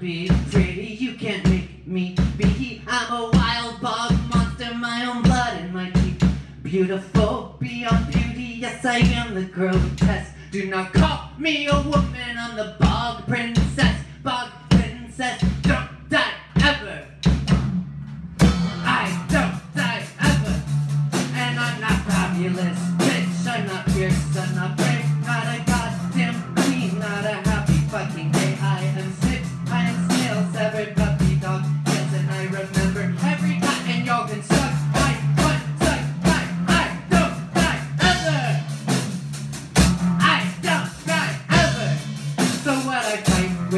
be pretty. You can't make me be. I'm a wild bog monster, my own blood in my teeth. Beautiful beyond beauty, yes I am the grotesque. Do not call me a woman, I'm the bog princess, bog princess. Don't die ever. I don't die ever, and I'm not fabulous, bitch. I'm not fierce, I'm not.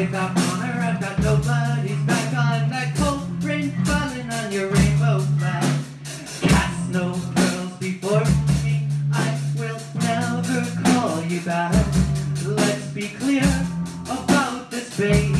Without honor, I've got nobody's back on that cold rain falling on your rainbow flag. Cast no pearls before me, I will never call you back. Let's be clear about this, baby.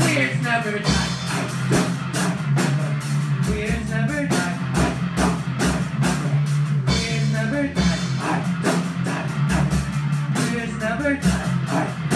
Queer's never die. Queer's never die. Queer's never die. Queer's never die.